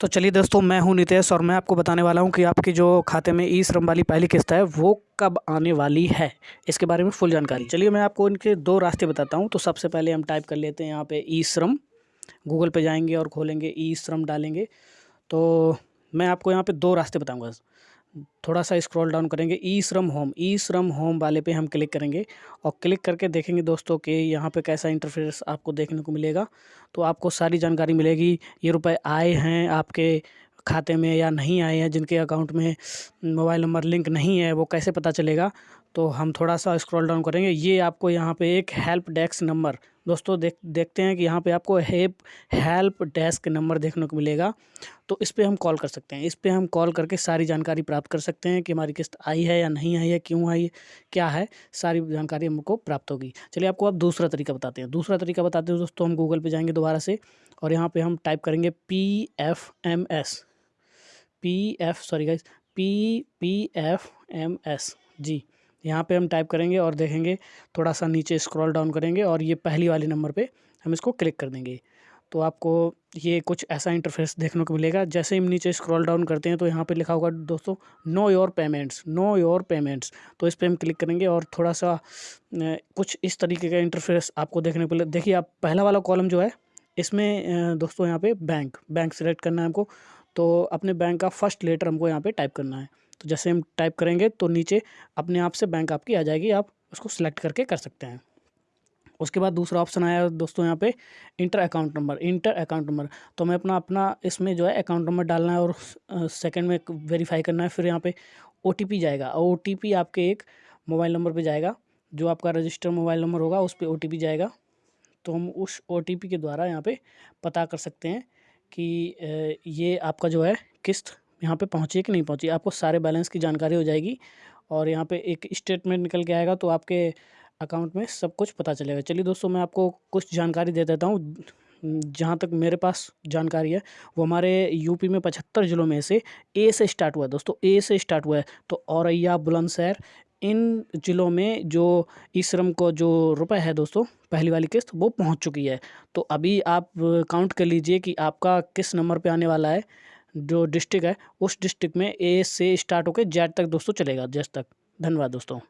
तो चलिए दोस्तों मैं हूँ नितेश और मैं आपको बताने वाला हूँ कि आपके जो खाते में ई श्रम वाली पहली किस्त है वो कब आने वाली है? इसके बारे में फुल जानकारी। चलिए मैं आपको इनके दो रास्ते बताता हूँ। तो सबसे पहले हम टाइप कर लेते हैं यहाँ पे ई श्रम। गूगल पे जाएँगे और खोलेंगे ई श्रम डालेंगे। तो मैं आपको यहाँ पर दो रास्ते बताऊँगा। थोड़ा सा स्क्रॉल डाउन करेंगे ई श्रम होम ई श्रम होम वाले पे हम क्लिक करेंगे और क्लिक करके देखेंगे दोस्तों कि यहाँ पे कैसा इंटरफेस आपको देखने को मिलेगा। तो आपको सारी जानकारी मिलेगी, ये रुपए आए हैं आपके खाते में या नहीं आए हैं, जिनके अकाउंट में मोबाइल नंबर लिंक नहीं है, वो कैसे पता चलेगा? तो हम थोड़ा सा स्क्रॉल डाउन करेंगे। ये आपको यहाँ पे एक हेल्प डेस्क नंबर दोस्तों देख, देखते हैं कि यहाँ पे आपको हेल्प हेल्प डेस्क नंबर देखने को मिलेगा। तो इस पर हम कॉल कर सकते हैं। इस पर हम कॉल करके सारी जानकारी प्राप्त कर सकते हैं कि हमारी किस्त आई है या नहीं आई है, क्यों आई क्या है, सारी जानकारी हमको प्राप्त होगी। चलिए आपको आप दूसरा तरीका बताते हैं। दूसरा तरीका बताते हैं दोस्तों, हम गूगल पर जाएँगे दोबारा से और यहाँ पर हम टाइप करेंगे P F M S P F sorry guys P P F M S G. यहाँ पे हम टाइप करेंगे और देखेंगे थोड़ा सा नीचे स्क्रॉल डाउन करेंगे और ये पहली वाले नंबर पे हम इसको क्लिक कर देंगे। तो आपको ये कुछ ऐसा इंटरफेस देखने को मिलेगा, जैसे हम नीचे स्क्रॉल डाउन करते हैं तो यहाँ पे लिखा होगा, दोस्तों know your payments know your payments तो इस पर हम क्लिक करेंगे और थोड़ा सा कुछ इस तरीके का इंटरफेस आपको देखने को देखिए, आप पहला वाला कॉलम जो है, इसमें दोस्तों, यहाँ पे बैंक बैंक सेलेक्ट करना है हमको। तो अपने बैंक का फ़र्स्ट लेटर हमको यहाँ पे टाइप करना है। तो जैसे हम टाइप करेंगे तो नीचे अपने आप से बैंक आपकी आ जाएगी, आप उसको सिलेक्ट करके कर सकते हैं। उसके बाद दूसरा ऑप्शन आया दोस्तों यहाँ पे enter account number enter account number तो हमें अपना अपना इसमें जो है अकाउंट नंबर डालना है और सेकंड में वेरीफाई करना है, फिर यहाँ पे ओ जाएगा। ओ आपके एक मोबाइल नंबर पे जाएगा, जो आपका रजिस्टर मोबाइल नंबर होगा, उस पर ओ जाएगा। तो हम उस ओटीपी के द्वारा यहाँ पर पता कर सकते हैं कि ये आपका जो है किस्त यहाँ पे पहुँची कि नहीं पहुँची? आपको सारे बैलेंस की जानकारी हो जाएगी और यहाँ पे एक स्टेटमेंट निकल के आएगा तो आपके अकाउंट में सब कुछ पता चलेगा। चलिए दोस्तों, मैं आपको कुछ जानकारी दे देता हूँ। जहाँ तक मेरे पास जानकारी है, वो हमारे यूपी में पचहत्तर ज़िलों में से ए से स्टार्ट हुआ है। दोस्तों ए से स्टार्ट हुआ है तो औरैया, बुलंदशहर, इन ज़िलों में जो ई श्रम को जो रुपए है दोस्तों, पहली वाली किस्त, वो पहुँच चुकी है। तो अभी आप काउंट कर लीजिए कि आपका किस नंबर पे आने वाला है। जो डिस्ट्रिक्ट है, उस डिस्ट्रिक्ट में ए से स्टार्ट होकर जेड तक दोस्तों चलेगा जेड तक। धन्यवाद दोस्तों।